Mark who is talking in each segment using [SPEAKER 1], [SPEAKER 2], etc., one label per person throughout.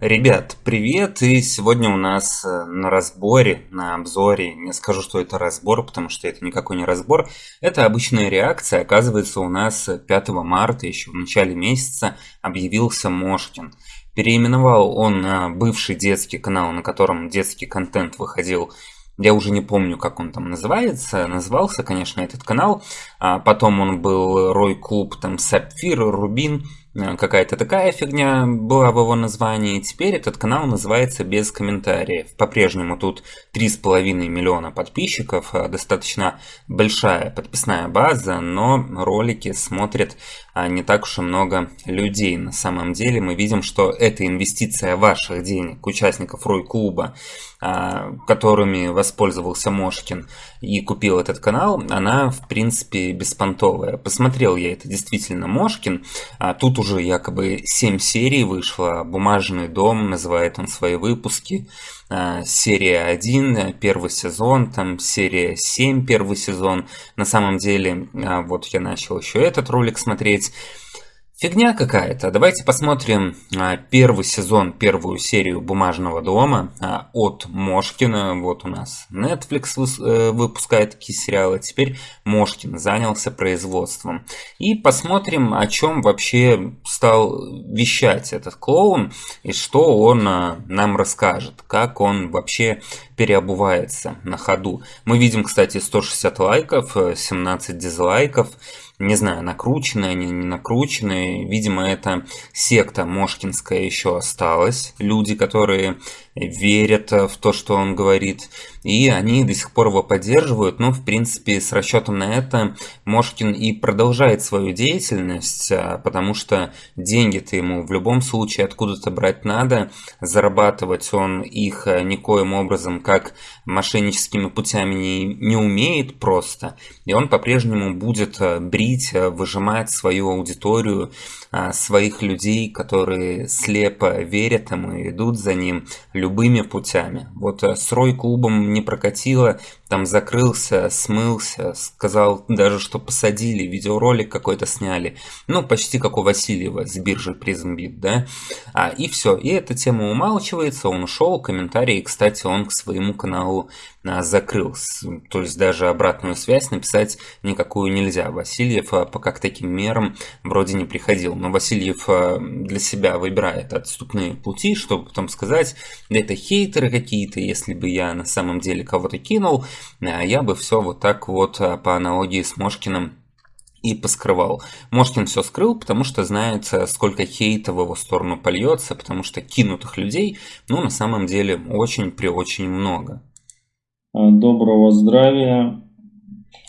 [SPEAKER 1] Ребят, привет! И сегодня у нас э, на разборе, на обзоре, не скажу, что это разбор, потому что это никакой не разбор, это обычная реакция. Оказывается, у нас 5 марта, еще в начале месяца, объявился Мошкин. Переименовал он бывший детский канал, на котором детский контент выходил я уже не помню, как он там называется. Назывался, конечно, этот канал. А потом он был Рой Клуб, там Сапфир, Рубин. Э, какая-то такая фигня была в его названии. Теперь этот канал называется без комментариев. По-прежнему тут 3,5 миллиона подписчиков, э, достаточно большая подписная база, но ролики смотрят а, не так уж и много людей. На самом деле мы видим, что это инвестиция ваших денег, участников Рой-клуба, которыми воспользовался Мошкин и купил этот канал, она в принципе беспонтовая. Посмотрел я это действительно Мошкин. А тут уже якобы 7 серий вышло. «Бумажный дом» называет он свои выпуски. Серия 1, первый сезон, там серия 7, первый сезон. На самом деле, вот я начал еще этот ролик смотреть. Фигня какая-то. Давайте посмотрим а, первый сезон, первую серию «Бумажного дома» а, от Мошкина. Вот у нас Netflix э, выпускает такие сериалы. Теперь Мошкин занялся производством. И посмотрим, о чем вообще стал вещать этот клоун и что он а, нам расскажет. Как он вообще переобувается на ходу. Мы видим, кстати, 160 лайков, 17 э, дизлайков не знаю, накрученные они, не накрученные. Видимо, это секта Мошкинская еще осталась. Люди, которые верят в то, что он говорит. И они до сих пор его поддерживают. Но, в принципе, с расчетом на это Мошкин и продолжает свою деятельность, а, потому что деньги-то ему в любом случае откуда-то брать надо. Зарабатывать он их а, никоим образом, как мошенническими путями не, не умеет просто. И он по-прежнему будет брить, выжимать свою аудиторию, своих людей, которые слепо верят ему и идут за ним, любыми путями. Вот э, с Рой-клубом не прокатило, там закрылся, смылся, сказал даже, что посадили, видеоролик какой-то сняли. Ну, почти как у Васильева с биржи PrismBit, да? А, и все, и эта тема умалчивается, он ушел, комментарии, кстати, он к своему каналу а, закрыл. То есть даже обратную связь написать никакую нельзя. Васильев а, пока к таким мерам вроде не приходил. Но Васильев а, для себя выбирает отступные пути, чтобы потом сказать, это хейтеры какие-то, если бы я на самом деле кого-то кинул, я бы все вот так вот а, по аналогии с Мошкиным и поскрывал. Мошкин все скрыл, потому что знает, э, сколько хейта в его сторону польется, потому что кинутых людей, ну, на самом деле, очень при очень много.
[SPEAKER 2] Доброго здравия.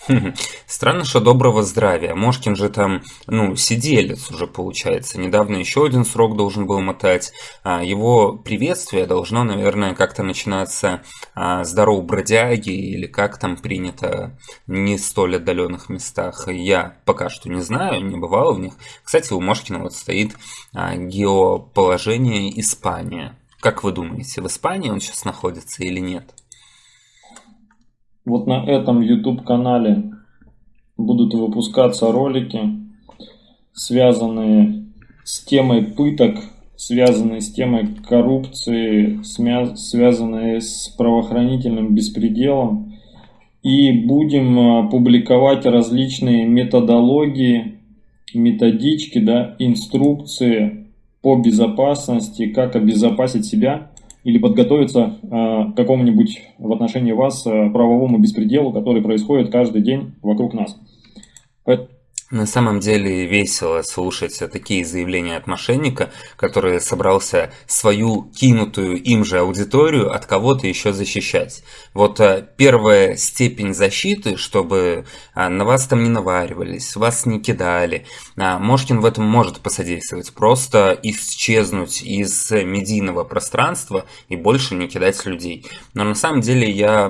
[SPEAKER 1] Странно, что доброго здравия. Мошкин же там, ну, сиделец уже получается. Недавно еще один срок должен был мотать. А, его приветствие должно, наверное, как-то начинаться а, «Здоров, бродяги» или как там принято не столь отдаленных местах. Я пока что не знаю, не бывал в них. Кстати, у Мошкина вот стоит а, геоположение Испания. Как вы думаете, в Испании он сейчас находится или нет?
[SPEAKER 2] Вот на этом YouTube канале будут выпускаться ролики, связанные с темой пыток, связанные с темой коррупции, связанные с правоохранительным беспределом. И будем а, публиковать различные методологии, методички, да, инструкции по безопасности, как обезопасить себя или подготовиться э, к какому-нибудь в отношении вас э, правовому беспределу, который происходит каждый день вокруг нас.
[SPEAKER 1] На самом деле весело слушать такие заявления от мошенника, который собрался свою кинутую им же аудиторию от кого-то еще защищать. Вот э, первая степень защиты, чтобы а, на вас там не наваривались, вас не кидали. А, Мошкин в этом может посодействовать. Просто исчезнуть из медийного пространства и больше не кидать людей. Но на самом деле я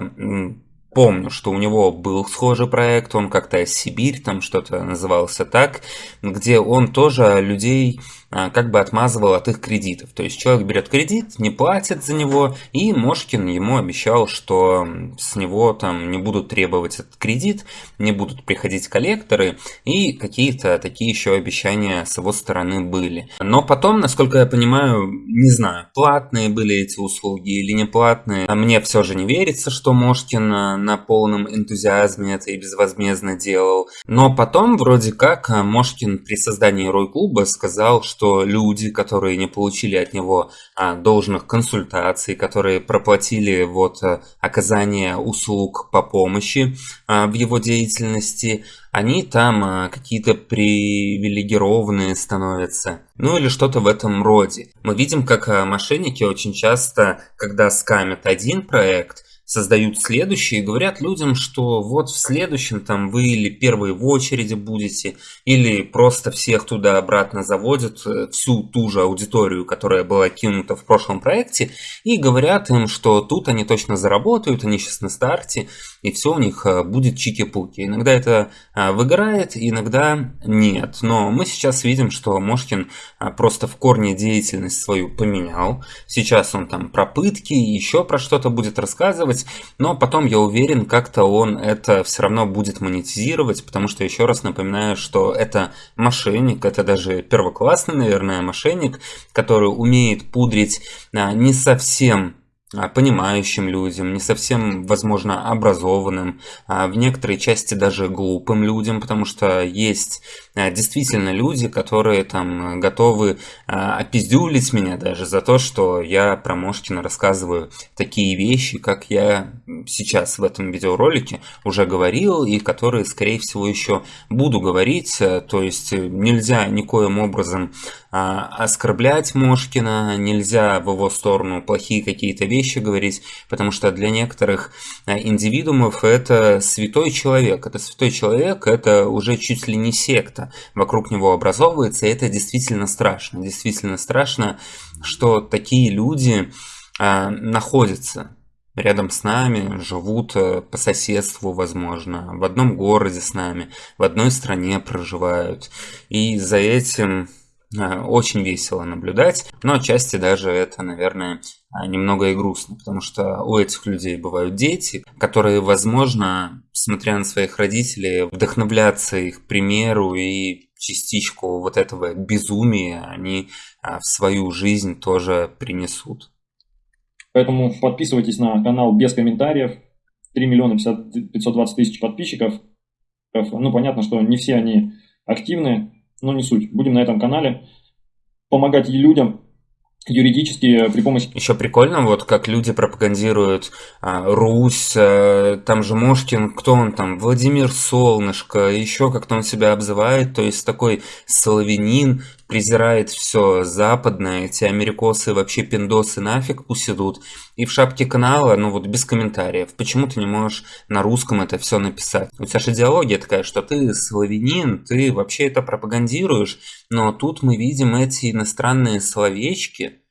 [SPEAKER 1] помню, что у него был схожий проект, он как-то Сибирь, там что-то назывался так, где он тоже людей как бы отмазывал от их кредитов. То есть человек берет кредит, не платит за него, и Мошкин ему обещал, что с него там не будут требовать этот кредит, не будут приходить коллекторы, и какие-то такие еще обещания с его стороны были. Но потом, насколько я понимаю, не знаю, платные были эти услуги или не платные, а мне все же не верится, что Мошкин на полном энтузиазме это и безвозмездно делал. Но потом вроде как Мошкин при создании Рой-клуба сказал, что что люди, которые не получили от него а, должных консультаций, которые проплатили вот а, оказание услуг по помощи а, в его деятельности, они там какие-то привилегированные становятся. Ну или что-то в этом роде. Мы видим, как мошенники очень часто, когда скамят один проект, создают следующие и говорят людям, что вот в следующем там вы или первые в очереди будете, или просто всех туда-обратно заводят, э, всю ту же аудиторию, которая была кинута в прошлом проекте, и говорят им, что тут они точно заработают, они сейчас на старте, и все у них э, будет чики-пуки. Иногда это э, выгорает, иногда нет. Но мы сейчас видим, что Мошкин просто в корне деятельность свою поменял. Сейчас он там про пытки, еще про что-то будет рассказывать, делать, но потом, я уверен, как-то он это все равно будет монетизировать, потому что, еще раз напоминаю, что это мошенник, это даже первоклассный, наверное, мошенник, который умеет пудрить а, не совсем понимающим людям, не совсем, возможно, образованным, а в некоторой части даже глупым людям, потому что есть а, действительно люди, которые там готовы опиздюлить меня даже за то, что я про Мошкина рассказываю такие вещи, как я сейчас в этом видеоролике уже говорил, и которые, скорее всего, еще буду говорить. То есть нельзя никоим образом оскорблять Мошкина, нельзя в его сторону плохие какие-то вещи вещи говорить, потому что для некоторых э, индивидуумов это святой человек. Это святой человек, это уже чуть ли не секта. Вокруг него образовывается, и это действительно страшно. Действительно страшно, что такие люди а, находятся рядом с нами, живут э, по соседству, возможно, в одном городе с нами, в одной стране проживают. И за этим Э, очень весело наблюдать, но отчасти даже это, наверное, э, немного и грустно, потому что у этих людей бывают дети, которые, возможно, смотря на своих родителей, вдохновляться их примеру и частичку вот этого безумия они э, в свою жизнь тоже принесут.
[SPEAKER 2] Поэтому подписывайтесь на канал без комментариев. 3 миллиона 520 тысяч подписчиков. Ну, понятно, что не все они активны, но не суть. Будем на этом канале помогать людям юридически при помощи...
[SPEAKER 1] Еще прикольно, вот как люди пропагандируют а, Русь, а, там же Мошкин, кто он там, Владимир Солнышко, еще как-то он себя обзывает, то есть такой славянин, презирает все западное, эти америкосы вообще пиндосы нафиг пусть. И в шапке канала, ну вот без комментариев, почему ты не можешь на русском это все написать? У тебя же идеология такая, что ты славянин, ты вообще это пропагандируешь, но тут мы видим эти иностранные словечки,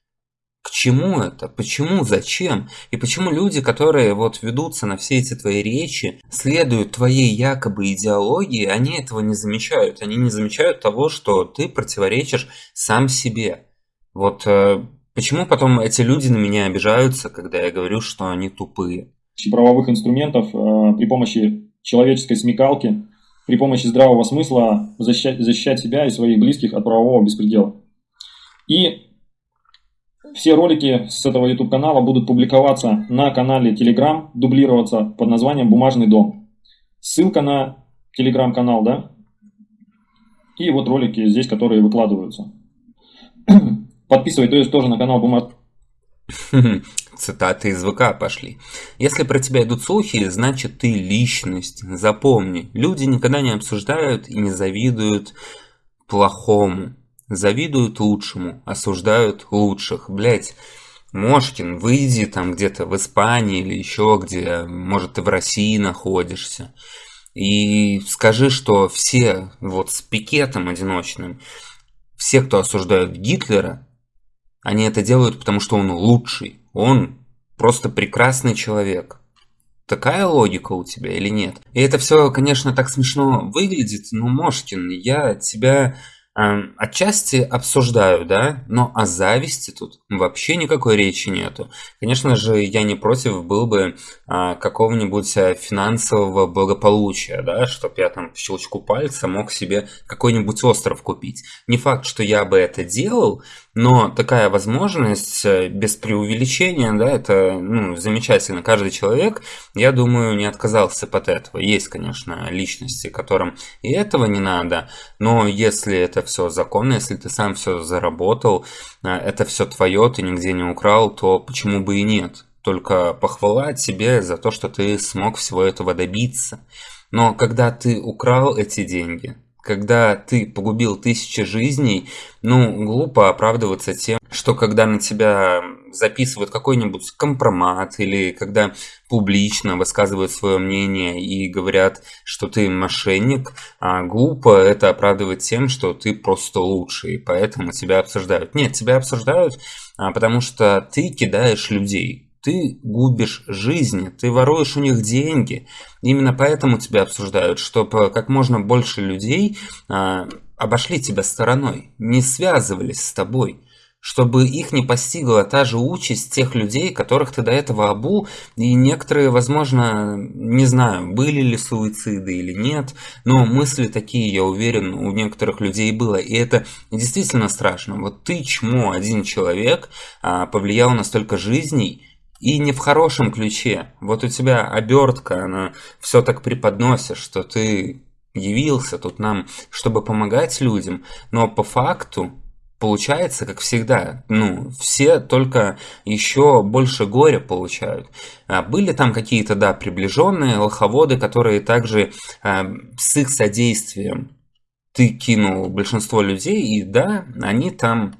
[SPEAKER 1] к чему это? Почему? Зачем? И почему люди, которые вот ведутся на все эти твои речи, следуют твоей якобы идеологии, они этого не замечают. Они не замечают того, что ты противоречишь сам себе. Вот э, почему потом эти люди на меня обижаются, когда я говорю, что они тупые?
[SPEAKER 2] правовых инструментов э, при помощи человеческой смекалки, при помощи здравого смысла защищать, защищать себя и своих близких от правового беспредела. И все ролики с этого YouTube канала будут публиковаться на канале Telegram, дублироваться под названием «Бумажный дом». Ссылка на Telegram канал, да? И вот ролики здесь, которые выкладываются. Подписывайтесь тоже на канал Бумажный
[SPEAKER 1] Цитаты из ВК пошли. Если про тебя идут слухи, значит ты личность. Запомни, люди никогда не обсуждают и не завидуют плохому. Завидуют лучшему, осуждают лучших. Блять, Мошкин, выйди там где-то в Испании или еще где, может ты в России находишься. И скажи, что все вот с пикетом одиночным, все, кто осуждают Гитлера, они это делают, потому что он лучший. Он просто прекрасный человек. Такая логика у тебя или нет? И это все, конечно, так смешно выглядит, но, Мошкин, я тебя Эм, отчасти обсуждаю, да, но о зависти тут вообще никакой речи нету. Конечно же, я не против был бы а, какого-нибудь э, финансового благополучия, да, чтобы я там в щелчку пальца мог себе какой-нибудь остров купить. Не факт, что я бы это делал, но такая возможность э, без преувеличения, да, это ну, замечательно. Каждый человек, я думаю, не отказался от этого. Есть, конечно, личности, которым и этого не надо, но если это все законно, если ты сам все заработал, э, это все твое, ты нигде не украл, то почему бы и нет? Только похвала тебе за то, что ты смог всего этого добиться. Но когда ты украл эти деньги, когда ты погубил тысячи жизней, ну, глупо оправдываться тем, что когда на тебя записывают какой-нибудь компромат или когда публично высказывают свое мнение и говорят, что ты мошенник, а глупо это оправдывать тем, что ты просто лучший, поэтому тебя обсуждают. Нет, тебя обсуждают, а, потому что ты кидаешь людей, ты губишь жизни, ты воруешь у них деньги. Именно поэтому тебя обсуждают, чтобы как можно больше людей а, обошли тебя стороной, не связывались с тобой чтобы их не постигла та же участь тех людей, которых ты до этого обул, и некоторые, возможно, не знаю, были ли суициды или нет, но мысли такие, я уверен, у некоторых людей было, и это действительно страшно. Вот ты, чмо, один человек, а, повлиял на столько жизней, и не в хорошем ключе. Вот у тебя обертка, она все так преподносит, что ты явился тут нам, чтобы помогать людям, но по факту получается, как всегда, ну, все только еще больше горя получают. А были там какие-то, да, приближенные лоховоды, которые также э, с их содействием ты кинул большинство людей, и да, они там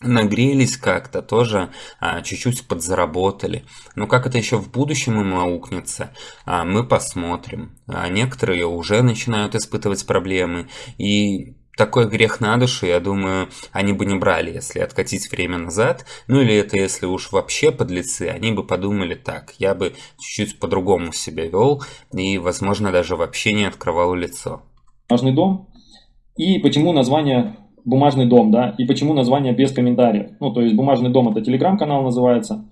[SPEAKER 1] нагрелись как-то, тоже а, чуть-чуть подзаработали. Но как это еще в будущем им аукнется, а, мы посмотрим. А некоторые уже начинают испытывать проблемы. И такой грех на душу, я думаю, они бы не брали, если откатить время назад. Ну или это если уж вообще подлецы, они бы подумали так, я бы чуть-чуть по-другому себя вел и, возможно, даже вообще не открывал лицо.
[SPEAKER 2] Важный дом. И почему название бумажный дом, да, и почему название без комментариев. Ну, то есть бумажный дом это телеграм-канал называется,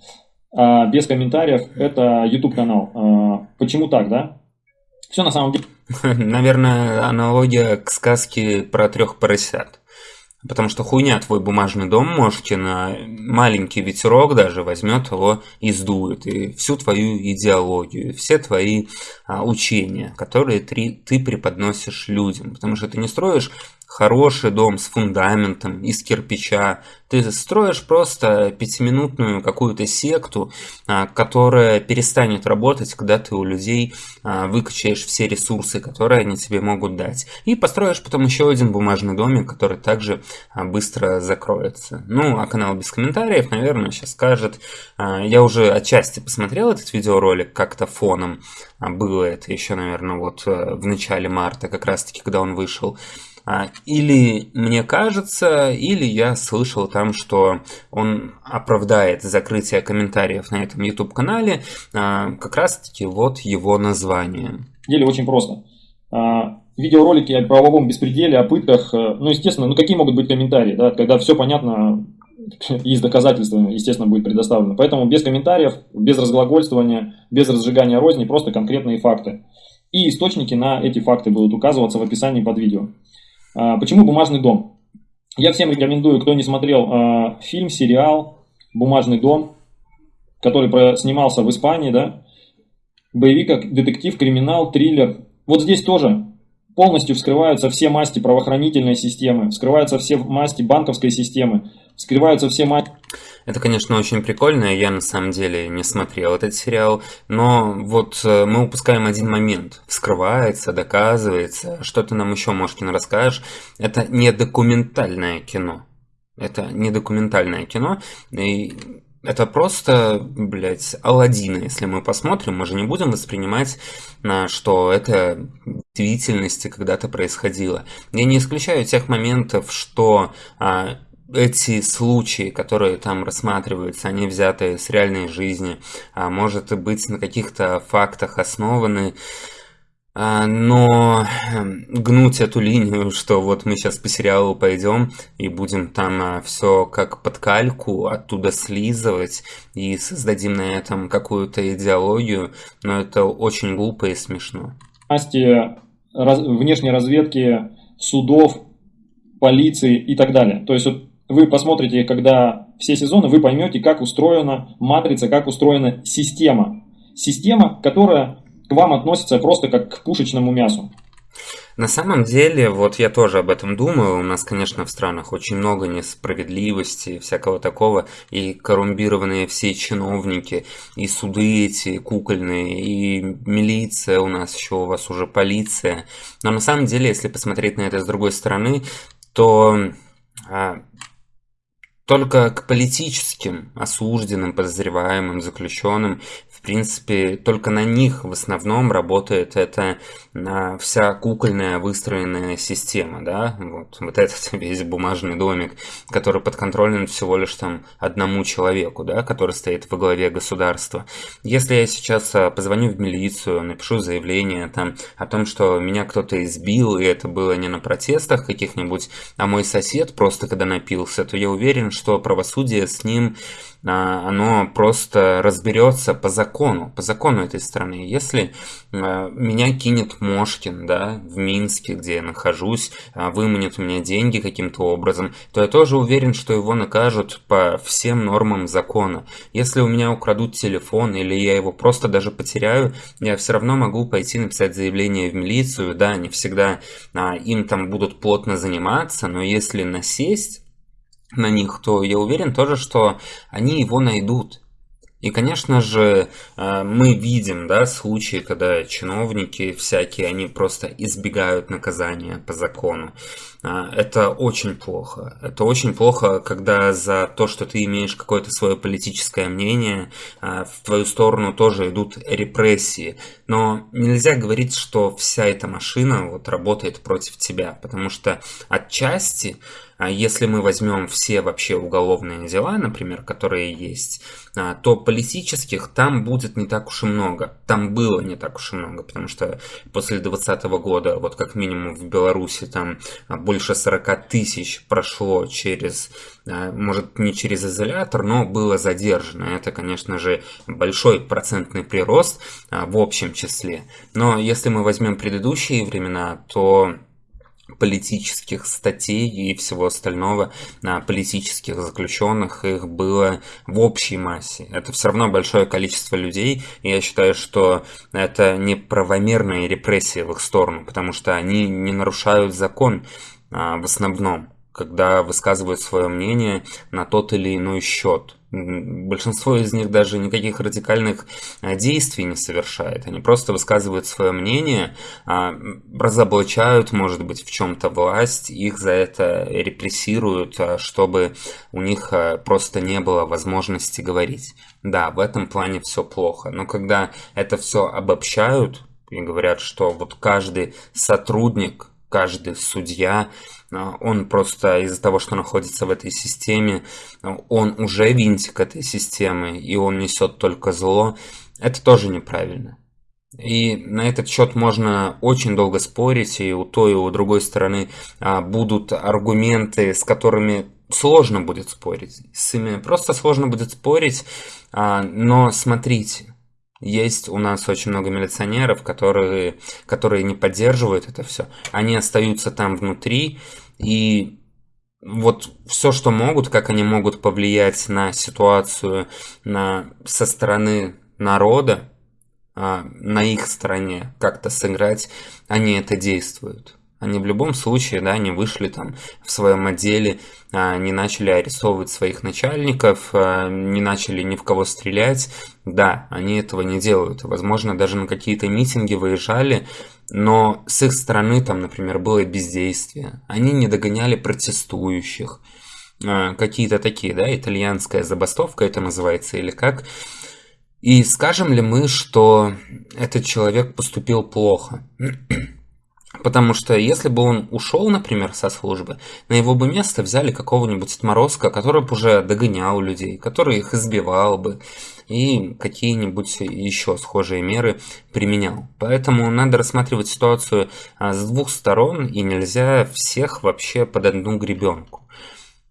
[SPEAKER 2] а без комментариев это YouTube канал. А, почему так, да? Все на самом деле.
[SPEAKER 1] Наверное, аналогия к сказке про трех поросят. Потому что хуйня твой бумажный дом, можете на маленький ветерок даже возьмет его и сдует. И всю твою идеологию, все твои а, учения, которые ты, ты преподносишь людям. Потому что ты не строишь хороший дом с фундаментом из кирпича. Ты строишь просто пятиминутную какую-то секту, а, которая перестанет работать, когда ты у людей а, выкачаешь все ресурсы, которые они тебе могут дать. И построишь потом еще один бумажный домик, который также а, быстро закроется. Ну, а канал без комментариев, наверное, сейчас скажет. Я уже отчасти посмотрел этот видеоролик как-то фоном. Было это еще, наверное, вот э, в начале марта, как раз таки, когда он вышел. А, или мне кажется, или я слышал там, что он оправдает закрытие комментариев на этом YouTube-канале, а, как раз-таки вот его название.
[SPEAKER 2] Деле очень просто. А, видеоролики о правовом беспределе, о пытках, э, ну, естественно, ну, какие могут быть комментарии, да, когда все понятно и с доказательствами, естественно, будет предоставлено. Поэтому без комментариев, без разглагольствования, без разжигания розни, просто конкретные факты. И источники на эти факты будут указываться в описании под видео. А, почему «Бумажный дом»? Я всем рекомендую, кто не смотрел а, фильм, сериал «Бумажный дом», который снимался в Испании, да, боевик, детектив, криминал, триллер. Вот здесь тоже полностью вскрываются все масти правоохранительной системы, вскрываются все масти банковской системы, вскрываются все масти...
[SPEAKER 1] Это, конечно, очень прикольно, я на самом деле не смотрел этот сериал, но вот э, мы упускаем один момент. Вскрывается, доказывается, что ты нам еще, Мошкин, расскажешь. Это не документальное кино. Это не документальное кино, и это просто, блядь, Алладина, если мы посмотрим, мы же не будем воспринимать, что это в действительности когда-то происходило. Я не исключаю тех моментов, что а, эти случаи, которые там рассматриваются, они взяты с реальной жизни, а может быть на каких-то фактах основаны. А, но эм, гнуть эту линию, что вот мы сейчас по сериалу пойдем и будем там а, все как под кальку оттуда слизывать и создадим на этом какую-то идеологию, но это очень глупо и смешно.
[SPEAKER 2] Власти внешней разведки, судов, полиции и так далее. То есть вот вы посмотрите, когда все сезоны, вы поймете, как устроена матрица, как устроена система. Система, которая к вам относится просто как к пушечному мясу.
[SPEAKER 1] На самом деле, вот я тоже об этом думаю, у нас, конечно, в странах очень много несправедливости всякого такого, и коррумпированные все чиновники, и суды эти кукольные, и милиция у нас еще, у вас уже полиция. Но на самом деле, если посмотреть на это с другой стороны, то а, только к политическим осужденным, подозреваемым, заключенным, принципе, только на них в основном работает эта а, вся кукольная выстроенная система, да, вот, вот этот весь бумажный домик, который подконтролен всего лишь там одному человеку, да, который стоит во главе государства. Если я сейчас а, позвоню в милицию, напишу заявление там о том, что меня кто-то избил, и это было не на протестах каких-нибудь, а мой сосед просто когда напился, то я уверен, что правосудие с ним, оно просто разберется по закону, по закону этой страны. Если а, меня кинет Мошкин, да, в Минске, где я нахожусь, а, выманит у меня деньги каким-то образом, то я тоже уверен, что его накажут по всем нормам закона. Если у меня украдут телефон или я его просто даже потеряю, я все равно могу пойти написать заявление в милицию, да, не всегда а, им там будут плотно заниматься, но если насесть на них, то я уверен тоже, что они его найдут. И, конечно же, э, мы видим да, случаи, когда чиновники всякие, они просто избегают наказания по закону. А, это очень плохо. Это очень плохо, когда за то, что ты имеешь какое-то свое политическое мнение, а, в твою сторону тоже идут репрессии. Но нельзя говорить, что вся эта машина вот работает против тебя, потому что отчасти а если мы возьмем все вообще уголовные дела, например, которые есть, то политических там будет не так уж и много. Там было не так уж и много, потому что после 2020 года, вот как минимум в Беларуси, там больше 40 тысяч прошло через, а, может не через изолятор, но было задержано. Это, конечно же, большой процентный прирост в общем числе. Но если мы возьмем предыдущие времена, то политических статей и всего остального на политических заключенных их было в общей массе. Это все равно большое количество людей, и я считаю, что это неправомерные репрессии в их сторону, потому что они не нарушают закон в основном, когда высказывают свое мнение на тот или иной счет. Большинство из них даже никаких радикальных а, действий не совершает. Они просто высказывают свое мнение, а, разоблачают, может быть, в чем-то власть, их за это репрессируют, а, чтобы у них просто не было возможности говорить. Да, в этом плане все плохо. Но когда это все обобщают и говорят, что вот каждый сотрудник, каждый судья а, он просто из-за того, что находится в этой системе, он уже винтик этой системы, и он несет только зло, это тоже неправильно. И на этот счет можно очень долго спорить, и у той, и у другой стороны а, будут аргументы, с которыми сложно будет спорить. С ими просто сложно будет спорить, а, но смотрите, есть у нас очень много милиционеров, которые, которые не поддерживают это все. Они остаются там внутри, и вот все, что могут, как они могут повлиять на ситуацию на, со стороны народа, а, на их стороне как-то сыграть, они это действуют. Они в любом случае, да, не вышли там в своем отделе, а, не начали арестовывать своих начальников, а, не начали ни в кого стрелять. Да, они этого не делают. Возможно, даже на какие-то митинги выезжали, но с их стороны там, например, было бездействие. Они не догоняли протестующих. А, какие-то такие, да, итальянская забастовка это называется или как. И скажем ли мы, что этот человек поступил плохо? Потому что если бы он ушел, например, со службы, на его бы место взяли какого-нибудь отморозка, который бы уже догонял людей, который их избивал бы и какие-нибудь еще схожие меры применял. Поэтому надо рассматривать ситуацию а, с двух сторон и нельзя всех вообще под одну гребенку.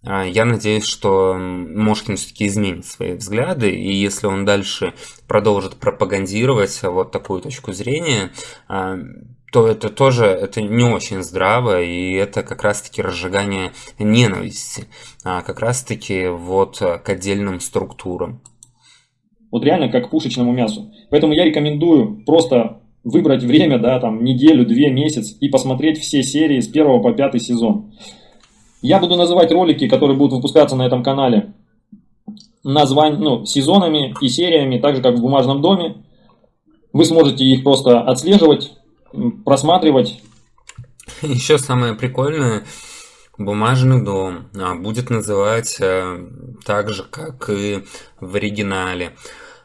[SPEAKER 1] А, я надеюсь, что Мошкин все-таки изменит свои взгляды, и если он дальше продолжит пропагандировать вот такую точку зрения, а, то это тоже это не очень здраво, и это как раз-таки разжигание ненависти, а как раз-таки вот к отдельным структурам.
[SPEAKER 2] Вот реально как пушечному мясу. Поэтому я рекомендую просто выбрать время, да, там, неделю, две, месяц и посмотреть все серии с первого по пятый сезон. Я буду называть ролики, которые будут выпускаться на этом канале, названь, ну, сезонами и сериями, так же как в «Бумажном доме». Вы сможете их просто отслеживать, просматривать.
[SPEAKER 1] Еще самое прикольное, бумажный дом а, будет называть э, так же, как и в оригинале.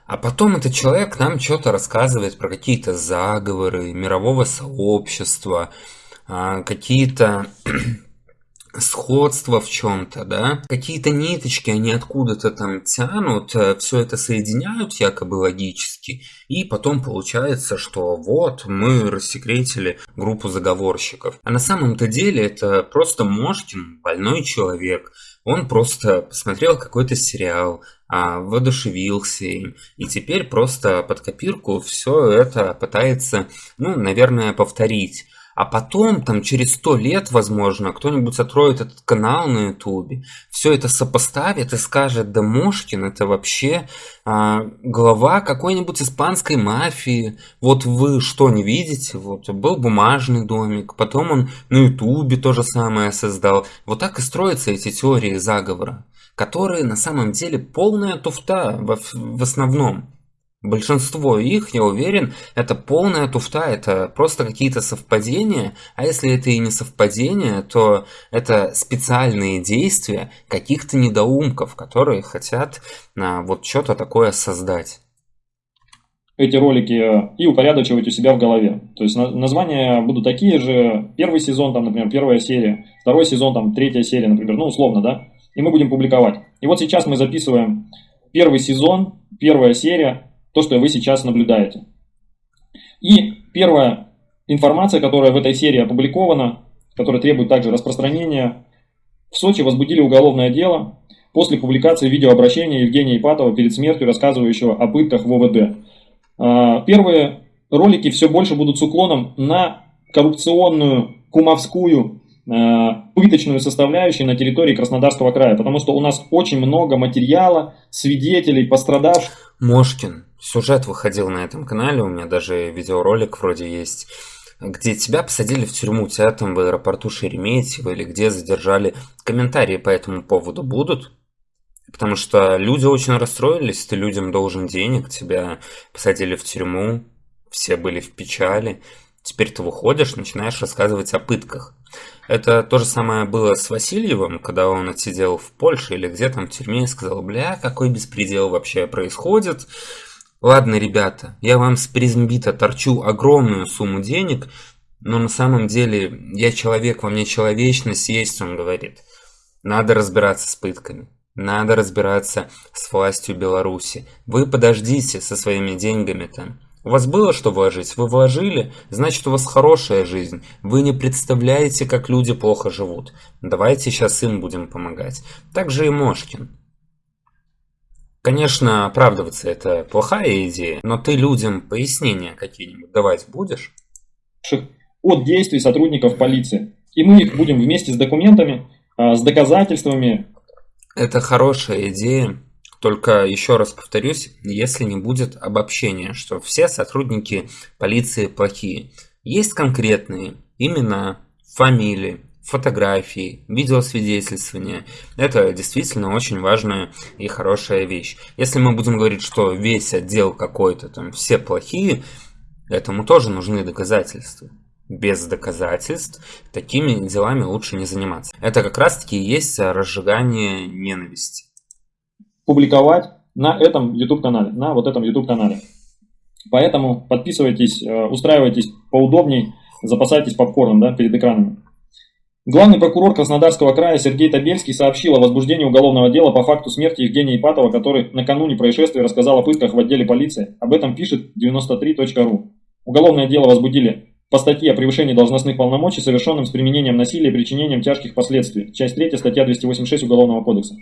[SPEAKER 1] А потом этот человек нам что-то рассказывает про какие-то заговоры мирового сообщества, а, какие-то сходство в чем-то, да, какие-то ниточки они откуда-то там тянут, э, все это соединяют якобы логически, и потом получается, что вот мы рассекретили группу заговорщиков. А на самом-то деле это просто Мошкин, больной человек, он просто посмотрел какой-то сериал, а, воодушевился им, и теперь просто под копирку все это пытается, ну, наверное, повторить. А потом, там, через сто лет, возможно, кто-нибудь откроет этот канал на ютубе, все это сопоставит и скажет, да Мошкин это вообще а, глава какой-нибудь испанской мафии. Вот вы что, не видите? Вот был бумажный домик, потом он на ютубе то же самое создал. Вот так и строятся эти теории заговора, которые на самом деле полная туфта в, в основном. Большинство их, я уверен, это полная туфта, это просто какие-то совпадения, а если это и не совпадения, то это специальные действия каких-то недоумков, которые хотят а, вот что-то такое создать.
[SPEAKER 2] Эти ролики э, и упорядочивать у себя в голове. То есть названия будут такие же, первый сезон, там, например, первая серия, второй сезон, там, третья серия, например, ну, условно, да, и мы будем публиковать. И вот сейчас мы записываем первый сезон, первая серия, то, что вы сейчас наблюдаете. И первая информация, которая в этой серии опубликована, которая требует также распространения, в Сочи возбудили уголовное дело после публикации видеообращения Евгения Ипатова перед смертью, рассказывающего о пытках в ОВД. А, первые ролики все больше будут с уклоном на коррупционную, кумовскую, а, пыточную составляющую на территории Краснодарского края, потому что у нас очень много материала, свидетелей, пострадавших.
[SPEAKER 1] Мошкин, сюжет выходил на этом канале, у меня даже видеоролик вроде есть, где тебя посадили в тюрьму, тебя там в аэропорту Шереметьево или где задержали. Комментарии по этому поводу будут? Потому что люди очень расстроились, ты людям должен денег, тебя посадили в тюрьму, все были в печали. Теперь ты выходишь, начинаешь рассказывать о пытках. Это то же самое было с Васильевым, когда он отсидел в Польше или где там в тюрьме и сказал, бля, какой беспредел вообще происходит. Ладно, ребята, я вам с призмбита торчу огромную сумму денег, но на самом деле я человек, во мне человечность есть, он говорит. Надо разбираться с пытками. Надо разбираться с властью Беларуси. Вы подождите со своими деньгами там. У вас было что вложить? Вы вложили? Значит, у вас хорошая жизнь. Вы не представляете, как люди плохо живут. Давайте сейчас им будем помогать. Так же и Мошкин. Конечно, оправдываться это плохая идея, но ты людям пояснения какие-нибудь давать будешь?
[SPEAKER 2] От действий сотрудников полиции. И мы их будем вместе с документами, а, с доказательствами.
[SPEAKER 1] Это хорошая идея. Только еще раз повторюсь, если не будет обобщения, что все сотрудники полиции плохие. Есть конкретные имена, фамилии, фотографии, видеосвидетельствования. Это действительно очень важная и хорошая вещь. Если мы будем говорить, что весь отдел какой-то, там все плохие, этому тоже нужны доказательства. Без доказательств такими делами лучше не заниматься. Это как раз таки и есть разжигание ненависти.
[SPEAKER 2] Публиковать на этом YouTube канале, на вот этом YouTube канале. Поэтому подписывайтесь, э, устраивайтесь поудобней, запасайтесь попкорном да, перед экранами. Главный прокурор Краснодарского края Сергей Табельский сообщил о возбуждении уголовного дела по факту смерти Евгения Ипатова, который накануне происшествия рассказал о пытках в отделе полиции. Об этом пишет 93.ru. Уголовное дело возбудили по статье о превышении должностных полномочий, совершенным с применением насилия и причинением тяжких последствий. Часть 3, статья 286 Уголовного кодекса.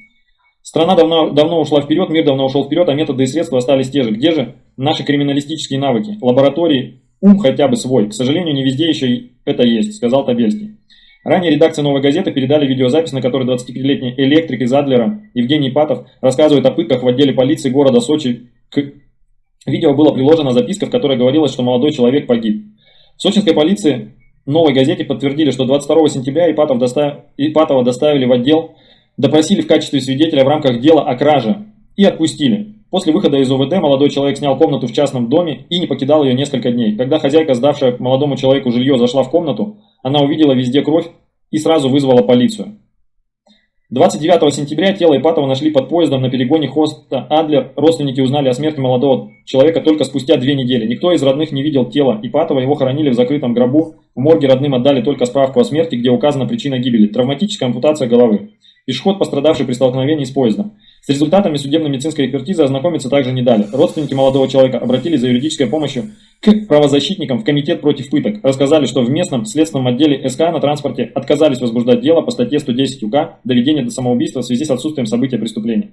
[SPEAKER 2] Страна давно, давно ушла вперед, мир давно ушел вперед, а методы и средства остались те же. Где же наши криминалистические навыки? Лаборатории, ум хотя бы свой. К сожалению, не везде еще это есть, сказал Табельский. Ранее редакция «Новой газеты» передали видеозапись, на которой 25-летний электрик из Адлера Евгений Патов рассказывает о пытках в отделе полиции города Сочи. К видео было приложена записка, в которой говорилось, что молодой человек погиб. В сочинской полиции «Новой газете» подтвердили, что 22 сентября Ипатов достав... Ипатова доставили в отдел, допросили в качестве свидетеля в рамках дела о краже и отпустили. После выхода из ОВД молодой человек снял комнату в частном доме и не покидал ее несколько дней. Когда хозяйка, сдавшая молодому человеку жилье, зашла в комнату, она увидела везде кровь и сразу вызвала полицию. 29 сентября тело Ипатова нашли под поездом на перегоне хоста Адлер. Родственники узнали о смерти молодого человека только спустя две недели. Никто из родных не видел тело Ипатова, его хоронили в закрытом гробу. В морге родным отдали только справку о смерти, где указана причина гибели – травматическая ампутация головы. Пешеход, пострадавший при столкновении с поездом. С результатами судебно-медицинской экспертизы ознакомиться также не дали. Родственники молодого человека обратились за юридической помощью к правозащитникам в Комитет против пыток. Рассказали, что в местном следственном отделе СК на транспорте отказались возбуждать дело по статье 110 УК «Доведение до самоубийства в связи с отсутствием события преступления».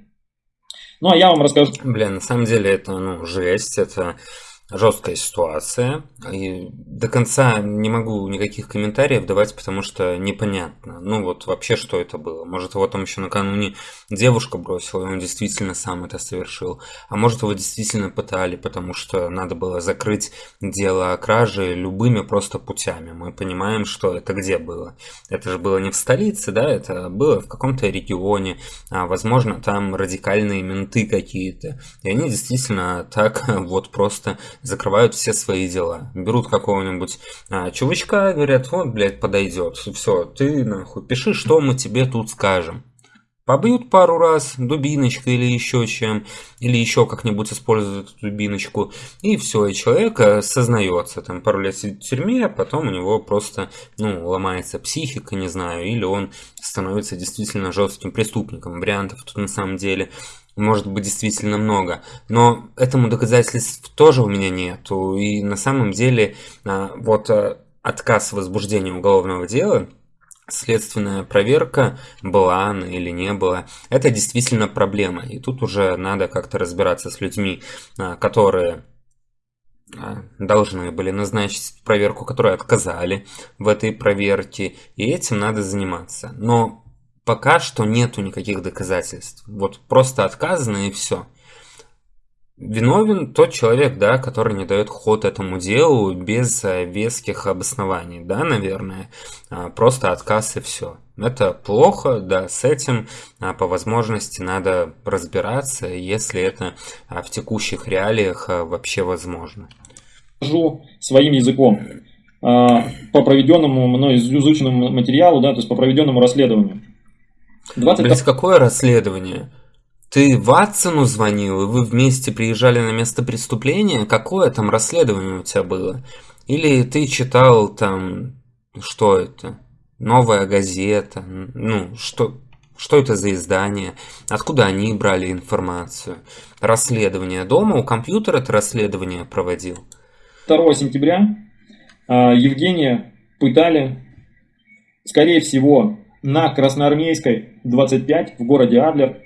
[SPEAKER 2] Ну а я вам расскажу...
[SPEAKER 1] Бля, на самом деле это, ну, жесть, это жесткая ситуация. И до конца не могу никаких комментариев давать, потому что непонятно. Ну вот вообще, что это было. Может, его там еще накануне девушка бросила, и он действительно сам это совершил. А может, его действительно пытали, потому что надо было закрыть дело о краже любыми просто путями. Мы понимаем, что это где было. Это же было не в столице, да, это было в каком-то регионе. А, возможно, там радикальные менты какие-то. И они действительно так вот просто закрывают все свои дела. Берут какого-нибудь а, чувачка, говорят, вот, блядь, подойдет. Все, ты нахуй пиши, что мы тебе тут скажем. Побьют пару раз дубиночкой или еще чем, или еще как-нибудь используют эту дубиночку, и все, и человек э, сознается, там пару лет сидит в тюрьме, а потом у него просто, ну, ломается психика, не знаю, или он становится действительно жестким преступником. Вариантов тут на самом деле может быть действительно много. Но этому доказательств тоже у меня нету. И на самом деле а, вот а, отказ возбуждения уголовного дела следственная проверка, была она или не была, это действительно проблема. И тут уже надо как-то разбираться с людьми, а, которые должны были назначить проверку, которые отказали в этой проверке, и этим надо заниматься. Но пока что нету никаких доказательств. Вот просто отказано и все. Виновен тот человек, да, который не дает ход этому делу без э, веских обоснований, да, наверное. А, просто отказ и все. Это плохо, да, с этим а, по возможности надо разбираться, если это а, в текущих реалиях вообще возможно.
[SPEAKER 2] Своим языком по проведенному мной изученному материалу, да, то есть по проведенному расследованию.
[SPEAKER 1] 20... Блять, какое расследование? Ты Ватсону звонил, и вы вместе приезжали на место преступления? Какое там расследование у тебя было? Или ты читал там... Что это? Новая газета? Ну, что... Что это за издание? Откуда они брали информацию? Расследование дома у компьютера это расследование проводил?
[SPEAKER 2] 2 сентября а, Евгения пытали, скорее всего, на Красноармейской 25 в городе Адлер.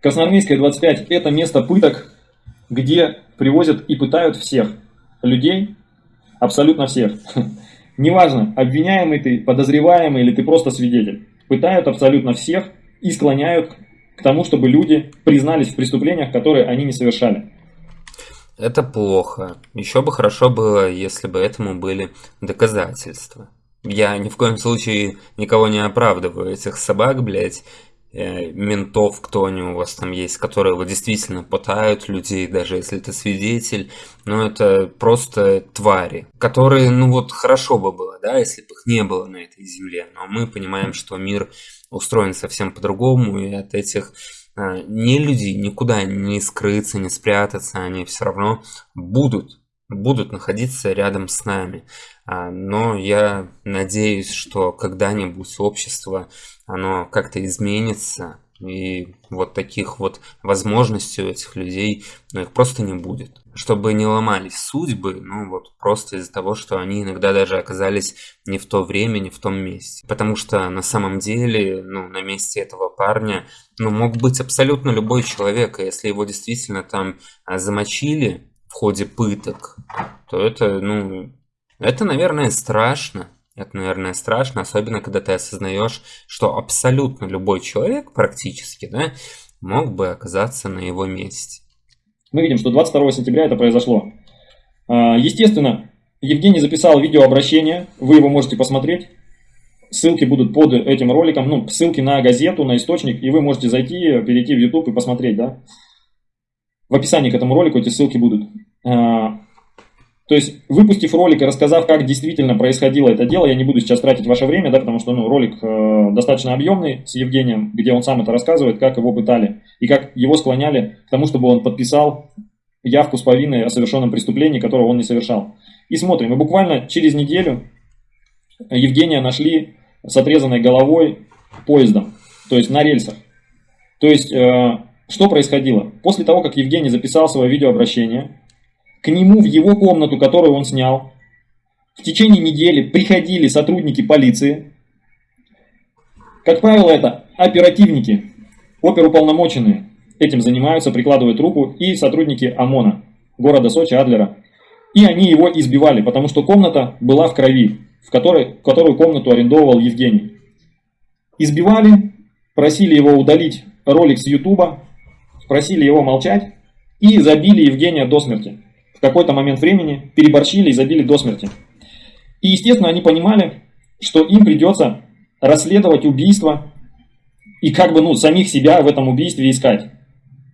[SPEAKER 2] Красноармейская 25 это место пыток, где привозят и пытают всех людей, абсолютно всех. Неважно, обвиняемый ты, подозреваемый или ты просто свидетель. Пытают абсолютно всех и склоняют к тому, чтобы люди признались в преступлениях, которые они не совершали.
[SPEAKER 1] Это плохо. Еще бы хорошо было, если бы этому были доказательства. Я ни в коем случае никого не оправдываю. Этих собак, блядь, э, ментов, кто они у вас там есть, которые вот действительно пытают людей, даже если это свидетель, но это просто твари, которые, ну вот хорошо бы было, да, если бы их не было на этой земле, но мы понимаем, что мир устроен совсем по-другому, и от этих э, не людей никуда не скрыться, не спрятаться, они все равно будут будут находиться рядом с нами. А, но я надеюсь, что когда-нибудь общество, оно как-то изменится, и вот таких вот возможностей у этих людей, ну, их просто не будет. Чтобы не ломались судьбы, ну, вот просто из-за того, что они иногда даже оказались не в то время, не в том месте. Потому что на самом деле, ну, на месте этого парня, ну, мог быть абсолютно любой человек, и если его действительно там а, замочили в ходе пыток, то это, ну, это, наверное, страшно. Это, наверное, страшно, особенно когда ты осознаешь, что абсолютно любой человек практически да, мог бы оказаться на его месте.
[SPEAKER 2] Мы видим, что 22 сентября это произошло. А, естественно, Евгений записал видеообращение, вы его можете посмотреть. Ссылки будут под этим роликом, ну, ссылки на газету, на источник, и вы можете зайти, перейти в YouTube и посмотреть, да. В описании к этому ролику эти ссылки будут. То есть, выпустив ролик и рассказав, как действительно происходило это дело, я не буду сейчас тратить ваше время, да, потому что ну, ролик э, достаточно объемный с Евгением, где он сам это рассказывает, как его пытали и как его склоняли к тому, чтобы он подписал явку с повинной о совершенном преступлении, которого он не совершал. И смотрим, и буквально через неделю Евгения нашли с отрезанной головой поездом, то есть на рельсах. То есть, э, что происходило? После того, как Евгений записал свое видеообращение, к нему в его комнату, которую он снял, в течение недели приходили сотрудники полиции. Как правило, это оперативники, оперуполномоченные. Этим занимаются, прикладывают руку, и сотрудники ОМОНа, города Сочи, Адлера. И они его избивали, потому что комната была в крови, в которой, которую комнату арендовал Евгений. Избивали, просили его удалить ролик с Ютуба, просили его молчать и забили Евгения до смерти в какой-то момент времени переборщили и забили до смерти. И, естественно, они понимали, что им придется расследовать убийство и как бы, ну, самих себя в этом убийстве искать.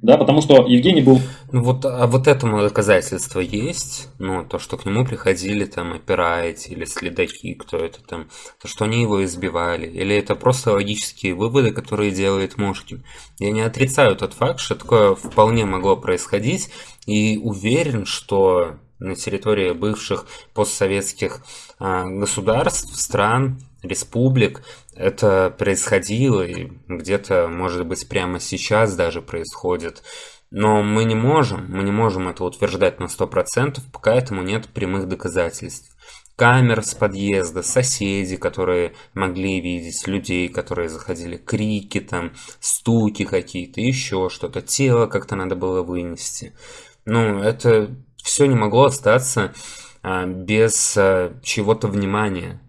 [SPEAKER 2] Да, потому что Евгений был...
[SPEAKER 1] Ну вот, а вот этому доказательство есть, ну, то, что к нему приходили там опирайти или следаки, кто это там, то, что они его избивали, или это просто логические выводы, которые делает Мошкин. Я не отрицаю тот факт, что такое вполне могло происходить, и уверен, что на территории бывших постсоветских а, государств, стран, республик это происходило и где-то, может быть, прямо сейчас даже происходит. Но мы не можем, мы не можем это утверждать на 100%, пока этому нет прямых доказательств. Камер с подъезда, соседи, которые могли видеть людей, которые заходили, крики там, стуки какие-то, еще что-то, тело как-то надо было вынести. Ну, это все не могло остаться а, без а, чего-то внимания.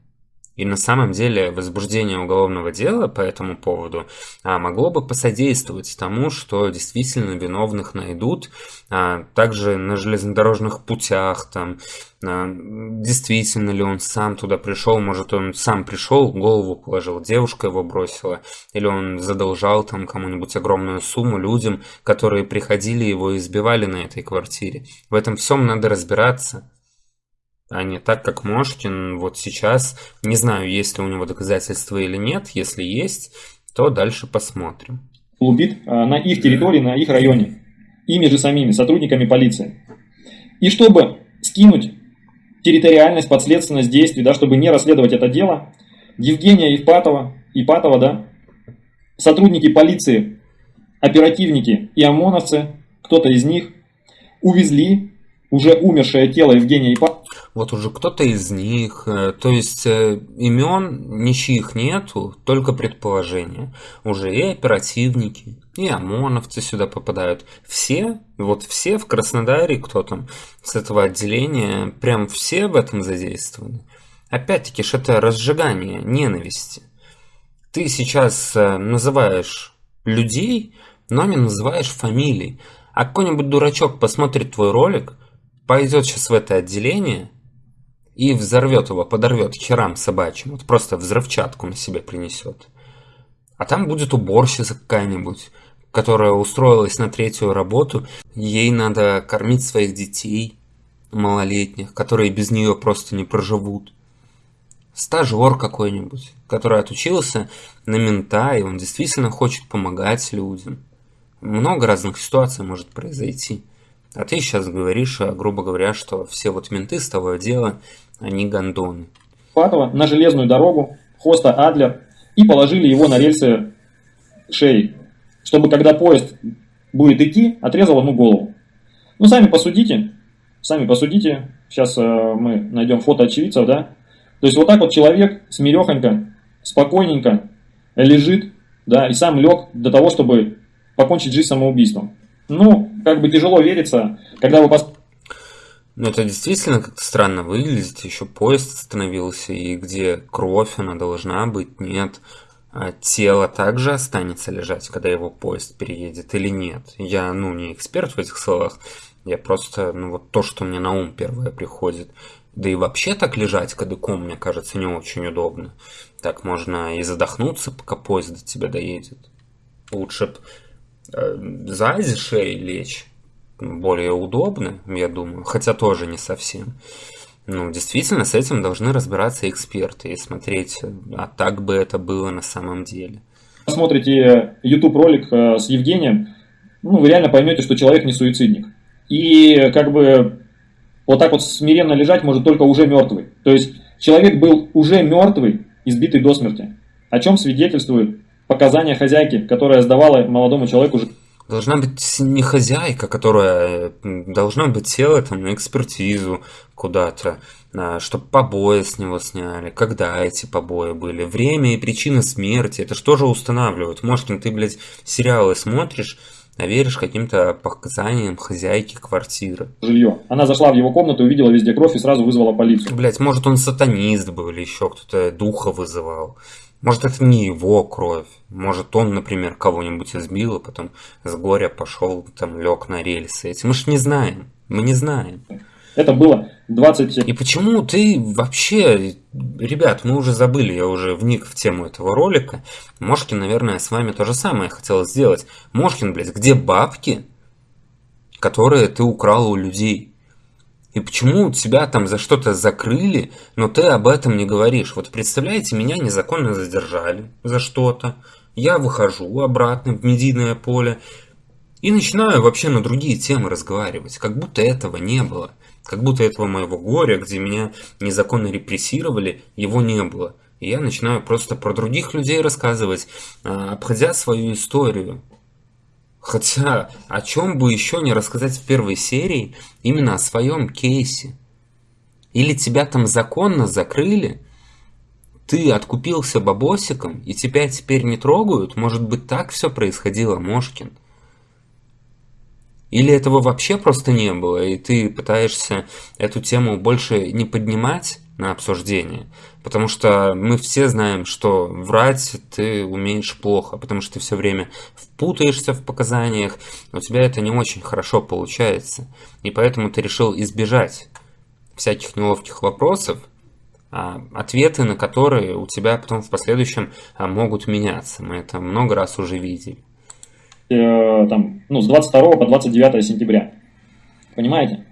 [SPEAKER 1] И на самом деле возбуждение уголовного дела по этому поводу а, могло бы посодействовать тому, что действительно виновных найдут. А, также на железнодорожных путях, там, а, действительно ли он сам туда пришел, может он сам пришел, голову положил, девушка его бросила, или он задолжал там кому-нибудь огромную сумму людям, которые приходили его и избивали на этой квартире. В этом всем надо разбираться а не так, как Мошкин вот сейчас. Не знаю, есть ли у него доказательства или нет. Если есть, то дальше посмотрим.
[SPEAKER 2] Убит а, на их территории, на их районе. Ими же самими, сотрудниками полиции. И чтобы скинуть территориальность, подследственность действий, да, чтобы не расследовать это дело, Евгения Ипатова, Ипатова, да, сотрудники полиции, оперативники и ОМОНовцы, кто-то из них, увезли уже умершее тело Евгения Ипатова
[SPEAKER 1] вот уже кто-то из них, э, то есть э, имен ничьих нету, только предположения. Уже и оперативники, и ОМОНовцы сюда попадают. Все, вот все в Краснодаре, кто там с этого отделения, прям все в этом задействованы. Опять-таки, это разжигание ненависти. Ты сейчас э, называешь людей, но не называешь фамилий. А какой-нибудь дурачок посмотрит твой ролик, пойдет сейчас в это отделение – и взорвет его, подорвет херам собачьим, вот просто взрывчатку на себе принесет. А там будет уборщица какая-нибудь, которая устроилась на третью работу, ей надо кормить своих детей малолетних, которые без нее просто не проживут. Стажер какой-нибудь, который отучился на мента, и он действительно хочет помогать людям. Много разных ситуаций может произойти. А ты сейчас говоришь, э, грубо говоря, что все вот менты с того дела, они гондоны.
[SPEAKER 2] Патова на железную дорогу, Хоста Адлер, и положили его на рельсы шеи, чтобы когда поезд будет идти, отрезал ему голову. Ну, сами посудите, сами посудите, сейчас э, мы найдем фото очевидцев, да, то есть вот так вот человек смирехонько, спокойненько лежит, да, и сам лег для того, чтобы покончить жизнь самоубийством. Ну, как бы тяжело верится, когда вы пос...
[SPEAKER 1] Ну, это действительно как-то странно выглядит. Еще поезд остановился, и где кровь, она должна быть, нет. А тело также останется лежать, когда его поезд переедет или нет. Я, ну, не эксперт в этих словах. Я просто, ну, вот то, что мне на ум первое приходит. Да и вообще так лежать кадыком, мне кажется, не очень удобно. Так можно и задохнуться, пока поезд до тебя доедет. Лучше б э, сзади шеи лечь. Более удобно, я думаю. Хотя тоже не совсем. Ну, действительно, с этим должны разбираться эксперты и смотреть, а так бы это было на самом деле.
[SPEAKER 2] Посмотрите YouTube ролик э, с Евгением, ну, вы реально поймете, что человек не суицидник. И как бы вот так вот смиренно лежать может только уже мертвый. То есть человек был уже мертвый, избитый до смерти. О чем свидетельствует показания хозяйки, которая сдавала молодому человеку
[SPEAKER 1] Должна быть не хозяйка, которая должна быть тело там на экспертизу куда-то, а, чтобы побои с него сняли, когда эти побои были, время и причина смерти, это что же устанавливают? Может, ты, блядь, сериалы смотришь, а веришь каким-то показаниям хозяйки квартиры.
[SPEAKER 2] Жилье. Она зашла в его комнату, увидела везде кровь и сразу вызвала полицию.
[SPEAKER 1] Блять, может он сатанист был или еще кто-то духа вызывал. Может это не его кровь. Может он, например, кого-нибудь избил, а потом с горя пошел, там лег на рельсы. Эти мы ж не знаем. Мы не знаем.
[SPEAKER 2] Это было 20...
[SPEAKER 1] И почему ты вообще... Ребят, мы уже забыли, я уже вник в тему этого ролика. Мошкин, наверное, с вами то же самое хотел сделать. Мошкин, блядь, где бабки, которые ты украл у людей? И почему тебя там за что-то закрыли, но ты об этом не говоришь? Вот представляете, меня незаконно задержали за что-то. Я выхожу обратно в медийное поле и начинаю вообще на другие темы разговаривать, как будто этого не было. Как будто этого моего горя, где меня незаконно репрессировали, его не было. И я начинаю просто про других людей рассказывать, а, обходя свою историю. Хотя, о чем бы еще не рассказать в первой серии, именно о своем кейсе. Или тебя там законно закрыли, ты откупился бабосиком, и тебя теперь не трогают? Может быть, так все происходило, Мошкин? Или этого вообще просто не было, и ты пытаешься эту тему больше не поднимать на обсуждение? Потому что мы все знаем, что врать ты умеешь плохо, потому что ты все время впутаешься в показаниях, у тебя это не очень хорошо получается. И поэтому ты решил избежать всяких неловких вопросов, а, ответы на которые у тебя потом в последующем а, могут меняться. Мы это много раз уже видели.
[SPEAKER 2] Э, там, ну, с 22 по 29 сентября. Понимаете?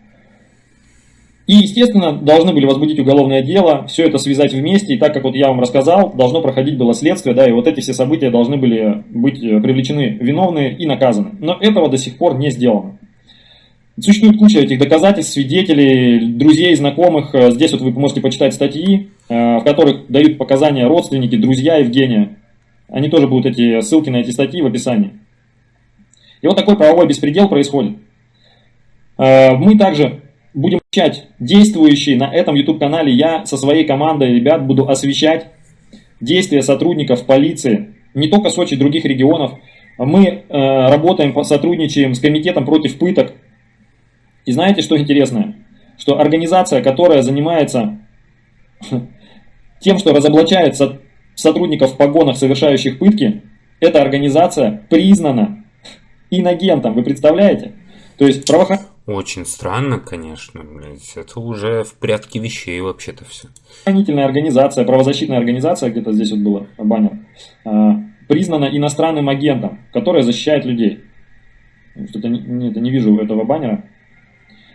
[SPEAKER 2] И, естественно, должны были возбудить уголовное дело, все это связать вместе, и так как вот я вам рассказал, должно проходить было следствие, да, и вот эти все события должны были быть э, привлечены виновные и наказаны. Но этого до сих пор не сделано. Существует куча этих доказательств, свидетелей, друзей, знакомых. Э, здесь вот вы можете почитать статьи, в которых дают показания родственники, друзья Евгения. Они тоже будут эти ссылки на эти статьи в описании. И вот такой правовой беспредел происходит. Э, мы также будем освещать действующие на этом YouTube-канале. Я со своей командой ребят буду освещать действия сотрудников полиции не только Сочи, других регионов. Мы э, работаем, сотрудничаем с комитетом против пыток. И знаете, что интересно? Что организация, которая занимается тем, что разоблачает сотрудников в погонах, совершающих пытки, эта организация признана инагентом, вы представляете? То есть правоохранительные...
[SPEAKER 1] Очень странно, конечно, блядь. Это уже в порядке вещей вообще-то все.
[SPEAKER 2] Правоохранительная организация, правозащитная организация, где-то здесь вот было баннер, а, признана иностранным агентом, которая защищает людей. Что-то не, не, не вижу этого баннера.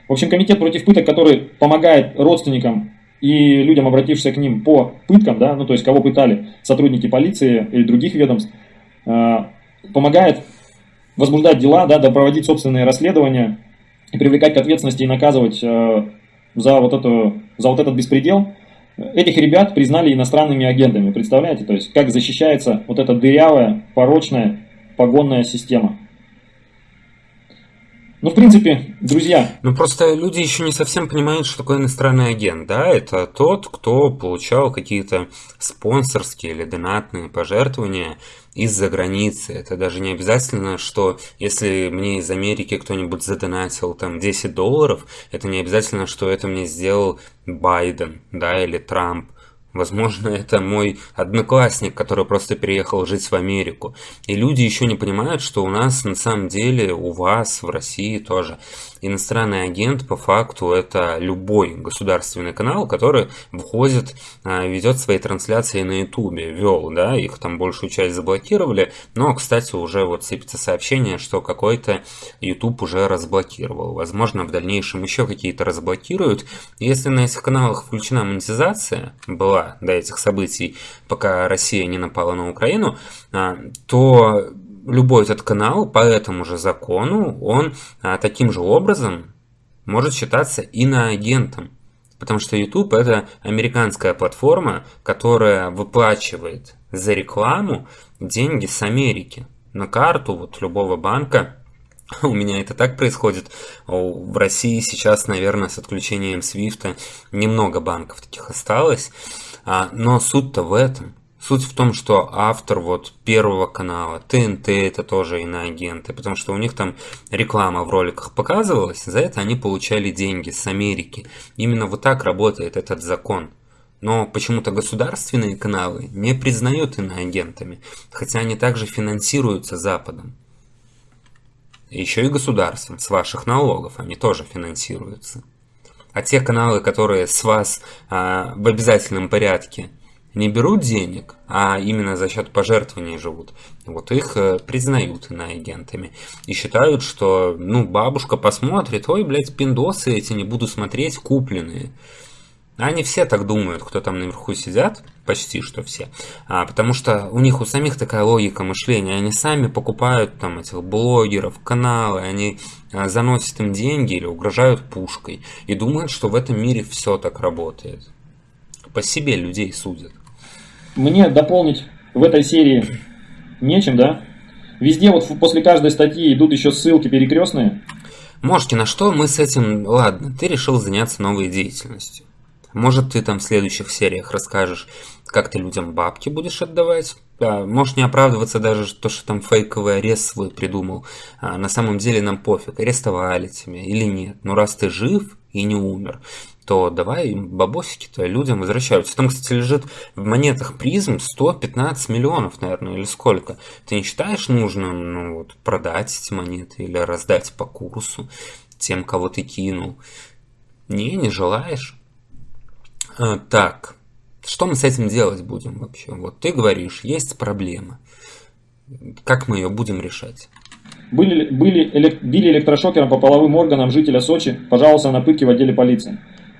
[SPEAKER 2] В общем, комитет против пыток, который помогает родственникам и людям, обратившимся к ним по пыткам, да, ну то есть кого пытали сотрудники полиции или других ведомств, а, помогает возбуждать дела, да, да проводить собственные расследования и привлекать к ответственности и наказывать э, за, вот эту, за вот этот беспредел, этих ребят признали иностранными агентами. Представляете, то есть как защищается вот эта дырявая, порочная погонная система. Ну, в принципе, друзья.
[SPEAKER 1] Ну, просто люди еще не совсем понимают, что такое иностранный агент, да? Это тот, кто получал какие-то спонсорские или донатные пожертвования из-за границы. Это даже не обязательно, что если мне из Америки кто-нибудь задонатил там 10 долларов, это не обязательно, что это мне сделал Байден, да, или Трамп. Возможно, это мой одноклассник, который просто переехал жить в Америку. И люди еще не понимают, что у нас на самом деле, у вас в России тоже иностранный агент по факту это любой государственный канал, который входит, а, ведет свои трансляции на ютубе, вел, да, их там большую часть заблокировали, но, кстати, уже вот сыпется сообщение, что какой-то YouTube уже разблокировал. Возможно, в дальнейшем еще какие-то разблокируют. Если на этих каналах включена монетизация, была до этих событий, пока Россия не напала на Украину, а, то любой этот канал по этому же закону, он а, таким же образом может считаться иноагентом. Потому что YouTube это американская платформа, которая выплачивает за рекламу деньги с Америки на карту вот любого банка. У меня это так происходит. В России сейчас, наверное, с отключением Свифта немного банков таких осталось. А, но суть-то в этом. Суть в том, что автор вот первого канала, ТНТ это тоже иноагенты, потому что у них там реклама в роликах показывалась, за это они получали деньги с Америки. Именно вот так работает этот закон. Но почему-то государственные каналы не признают иноагентами, хотя они также финансируются Западом. Еще и государством, с ваших налогов они тоже финансируются. А те каналы, которые с вас а, в обязательном порядке не берут денег, а именно за счет пожертвований живут, вот их э, признают иноагентами. И считают, что, ну, бабушка посмотрит, ой, блядь, пиндосы эти не буду смотреть, купленные. Они все так думают, кто там наверху сидят, почти что все. А, потому что у них у самих такая логика мышления. Они сами покупают там этих блогеров, каналы, они а, заносят им деньги или угрожают пушкой. И думают, что в этом мире все так работает. По себе людей судят.
[SPEAKER 2] Мне дополнить в этой серии нечем, да? Везде вот после каждой статьи идут еще ссылки перекрестные.
[SPEAKER 1] Можете на что мы с этим... Ладно, ты решил заняться новой деятельностью. Может, ты там в следующих сериях расскажешь, как ты людям бабки будешь отдавать. Да, можешь не оправдываться даже то, что там фейковый арест свой придумал. А на самом деле нам пофиг, арестовали тебя или нет. Но раз ты жив и не умер, то давай бабосики-то людям возвращаются. Там, кстати, лежит в монетах призм 115 миллионов, наверное, или сколько. Ты не считаешь нужным ну, вот, продать эти монеты или раздать по курсу тем, кого ты кинул? Не, не желаешь? А, так, что мы с этим делать будем вообще? Вот ты говоришь, есть проблема. Как мы ее будем решать?
[SPEAKER 2] Были, были, элек, били электрошокером по половым органам жителя Сочи, пожаловался на пытки в отделе полиции.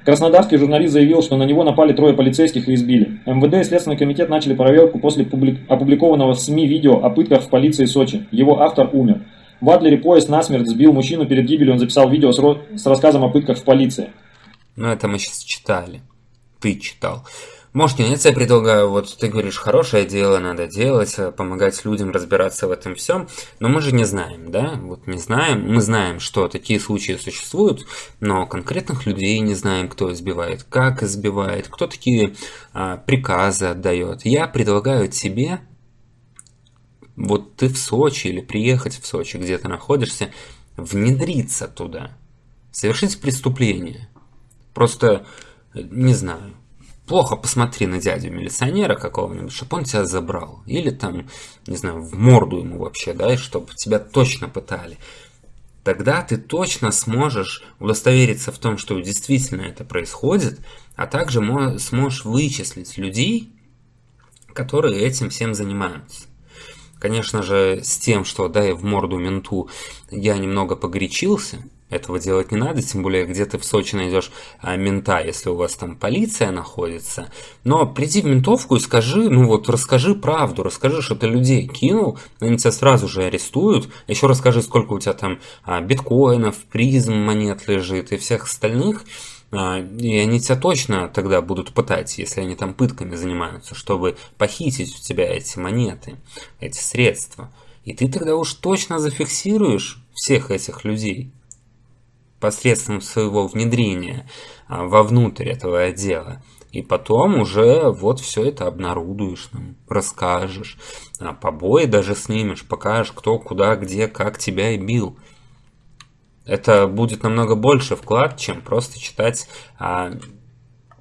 [SPEAKER 2] Краснодарский журналист заявил, что на него напали трое полицейских и избили. МВД и Следственный комитет начали проверку после публик... опубликованного в СМИ видео о пытках в полиции Сочи. Его автор умер. В Адлере поезд насмерть сбил мужчину перед гибелью, он записал видео с, с рассказом о пытках в полиции.
[SPEAKER 1] Ну, это мы сейчас читали. Ты читал. Может, нет, я предлагаю, вот ты говоришь, хорошее дело надо делать, э, помогать людям разбираться в этом всем, но мы же не знаем, да, вот не знаем, мы знаем, что такие случаи существуют, но конкретных людей не знаем, кто избивает, как избивает, кто такие а, приказы отдает. Я предлагаю тебе, вот ты в Сочи или приехать в Сочи, где ты находишься, внедриться туда, совершить преступление. Просто, э, не знаю, плохо посмотри на дядю милиционера какого-нибудь, чтобы он тебя забрал. Или там, не знаю, в морду ему вообще, да, и чтобы тебя точно пытали. Тогда ты точно сможешь удостовериться в том, что действительно это происходит, а также сможешь вычислить людей, которые этим всем занимаются. Конечно же, с тем, что дай в морду менту, я немного погорячился, Этого делать не надо, тем более где ты в Сочи найдешь а, мента, если у вас там полиция находится. Но приди в ментовку и скажи, ну вот расскажи правду, расскажи, что ты людей кинул, они тебя сразу же арестуют. Еще расскажи, сколько у тебя там а, биткоинов, призм монет лежит и всех остальных. А, и они тебя точно тогда будут пытать, если они там пытками занимаются, чтобы похитить у тебя эти монеты, эти средства. И ты тогда уж точно зафиксируешь всех этих людей посредством своего внедрения а, вовнутрь этого отдела. И потом уже вот все это обнарудуешь, нам, расскажешь, а побои даже снимешь, покажешь, кто, куда, где, как тебя и бил. Это будет намного больше вклад, чем просто читать а,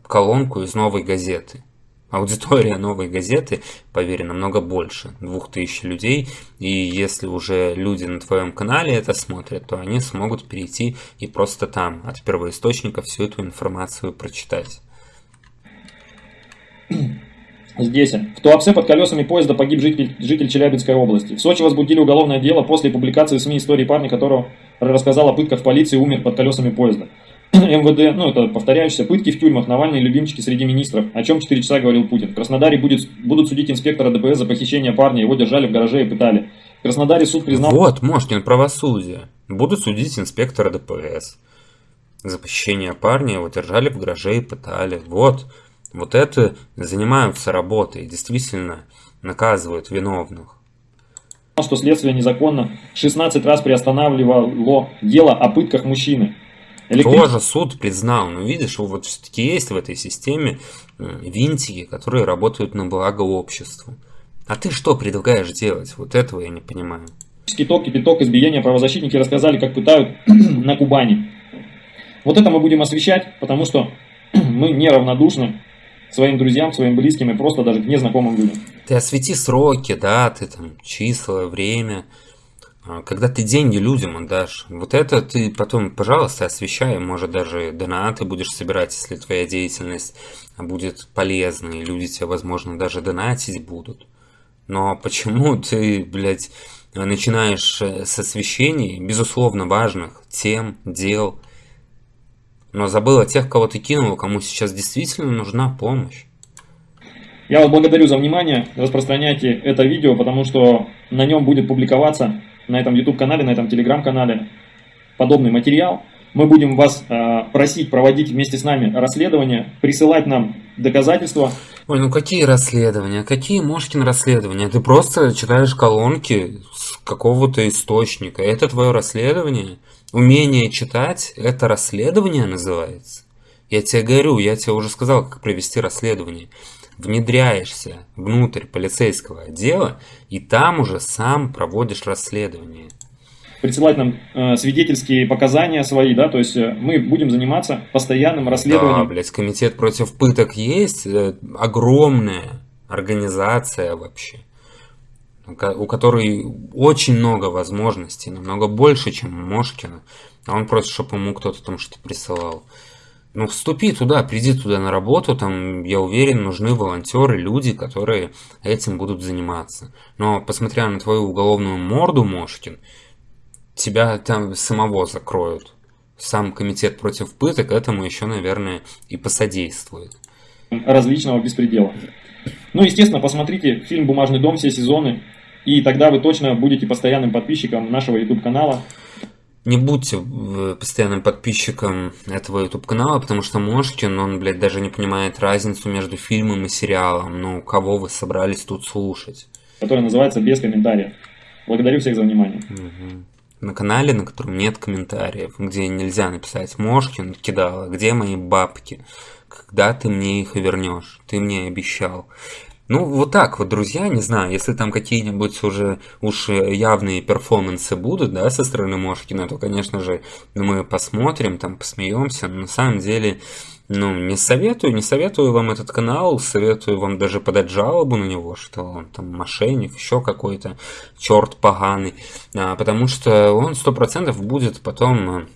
[SPEAKER 1] колонку из новой газеты. Аудитория новой газеты, поверь, намного больше, двух тысяч людей. И если уже люди на твоем канале это смотрят, то они смогут перейти и просто там от первоисточника всю эту информацию прочитать.
[SPEAKER 2] Здесь. В Туапсе под колесами поезда погиб житель, житель Челябинской области. В Сочи возбудили уголовное дело после публикации в СМИ истории парня, которого рассказал о пытках в полиции, умер под колесами поезда. МВД, ну это повторяющиеся, пытки в тюрьмах, Навальный любимчики среди министров, о чем 4 часа говорил Путин. В Краснодаре будет, будут судить инспектора ДПС за похищение парня, его держали в гараже и пытали. В Краснодаре суд признал...
[SPEAKER 1] Вот, Мошкин, правосудие. Будут судить инспектора ДПС. За похищение парня его держали в гараже и пытали. Вот, вот это занимаются работой, действительно наказывают виновных
[SPEAKER 2] что следствие незаконно 16 раз приостанавливало дело о пытках мужчины.
[SPEAKER 1] Электричество... Тоже суд признал. Но видишь, вот все-таки есть в этой системе винтики, которые работают на благо обществу. А ты что предлагаешь делать? Вот этого я не понимаю.
[SPEAKER 2] Ток, кипяток, избиения правозащитники рассказали, как пытают на Кубани. Вот это мы будем освещать, потому что мы неравнодушны своим друзьям, своим близким и просто даже к незнакомым людям.
[SPEAKER 1] Ты освети сроки, даты, там, числа, время. А, когда ты деньги людям отдашь, вот это ты потом, пожалуйста, освещай, может даже донаты будешь собирать, если твоя деятельность будет полезной, люди тебе, возможно, даже донатить будут. Но почему ты, блядь, начинаешь э, с освещений, безусловно, важных тем, дел, но забыл о тех, кого ты кинул, кому сейчас действительно нужна помощь?
[SPEAKER 2] Я вас благодарю за внимание, распространяйте это видео, потому что на нем будет публиковаться на этом YouTube-канале, на этом Telegram-канале подобный материал. Мы будем вас э, просить проводить вместе с нами расследование, присылать нам доказательства.
[SPEAKER 1] Ой, ну какие расследования? Какие Мошкин расследования? Ты просто читаешь колонки с какого-то источника. Это твое расследование? Умение читать – это расследование называется? Я тебе говорю, я тебе уже сказал, как провести расследование внедряешься внутрь полицейского отдела и там уже сам проводишь расследование.
[SPEAKER 2] Присылать нам э, свидетельские показания свои, да, то есть э, мы будем заниматься постоянным расследованием. Да,
[SPEAKER 1] блядь, комитет против пыток есть, э, огромная организация вообще, у которой очень много возможностей, намного больше, чем у Мошкина, а он просит, чтобы ему кто-то там что-то присылал. Ну, вступи туда, приди туда на работу, там, я уверен, нужны волонтеры, люди, которые этим будут заниматься. Но, посмотря на твою уголовную морду, Мошкин, тебя там самого закроют. Сам комитет против пыток этому еще, наверное, и посодействует.
[SPEAKER 2] Различного беспредела. Ну, естественно, посмотрите фильм «Бумажный дом» все сезоны, и тогда вы точно будете постоянным подписчиком нашего YouTube-канала.
[SPEAKER 1] Не будьте э, постоянным подписчиком этого YouTube канала, потому что Мошкин, он, блядь, даже не понимает разницу между фильмом и сериалом. Ну, кого вы собрались тут слушать?
[SPEAKER 2] Который называется «Без комментариев». Благодарю всех за внимание.
[SPEAKER 1] Угу. На канале, на котором нет комментариев, где нельзя написать «Мошкин кидала, где мои бабки?» Когда ты мне их вернешь? Ты мне обещал. Ну, вот так вот, друзья, не знаю, если там какие-нибудь уже уж явные перформансы будут, да, со стороны Мошкина, то, конечно же, мы посмотрим, там, посмеемся, но на самом деле, ну, не советую, не советую вам этот канал, советую вам даже подать жалобу на него, что он там мошенник, еще какой-то черт поганый, а, потому что он сто процентов будет потом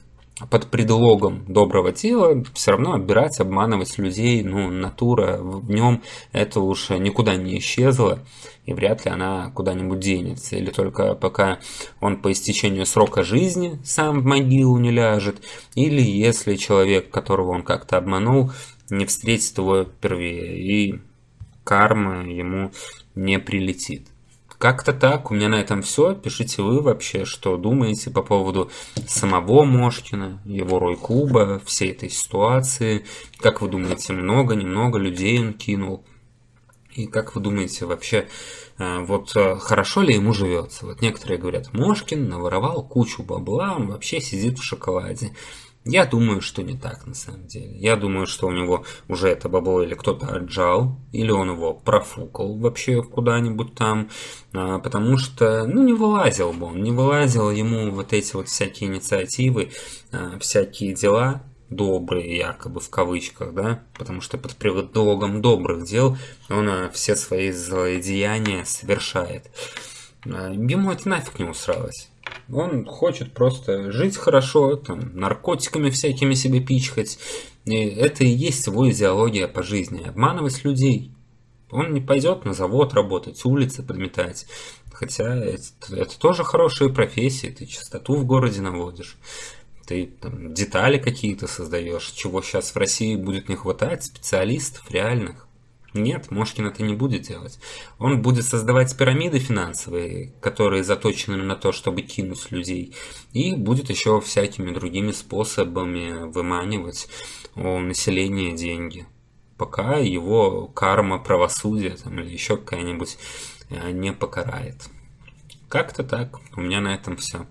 [SPEAKER 1] под предлогом доброго дела все равно обирать, обманывать людей, ну, натура в нем это уж никуда не исчезла, и вряд ли она куда-нибудь денется. Или только пока он по истечению срока жизни сам в могилу не ляжет, или если человек, которого он как-то обманул, не встретит его впервые, и карма ему не прилетит. Как-то так, у меня на этом все. Пишите вы вообще, что думаете по поводу самого Мошкина, его рой-клуба, всей этой ситуации. Как вы думаете, много, немного людей он кинул? И как вы думаете вообще, э, вот э, хорошо ли ему живется? Вот некоторые говорят, Мошкин наворовал кучу бабла, он вообще сидит в шоколаде. Я думаю, что не так на самом деле. Я думаю, что у него уже это бабло или кто-то отжал, или он его профукал вообще куда-нибудь там, а, потому что, ну, не вылазил бы он, не вылазил ему вот эти вот всякие инициативы, а, всякие дела, добрые, якобы в кавычках, да, потому что под предлогом добрых дел он а, все свои злодеяния совершает. Ему это нафиг не усралось. Он хочет просто жить хорошо, там, наркотиками всякими себе пичкать. И это и есть его идеология по жизни. Обманывать людей. Он не пойдет на завод работать, улицы подметать. Хотя это, это тоже хорошая профессия. Ты чистоту в городе наводишь. Ты там, детали какие-то создаешь, чего сейчас в России будет не хватать, специалистов реальных. Нет, Мошкин это не будет делать. Он будет создавать пирамиды финансовые, которые заточены на то, чтобы кинуть людей. И будет еще всякими другими способами выманивать у населения деньги. Пока его карма правосудия там, или еще какая-нибудь э, не покарает. Как-то так. У меня на этом все.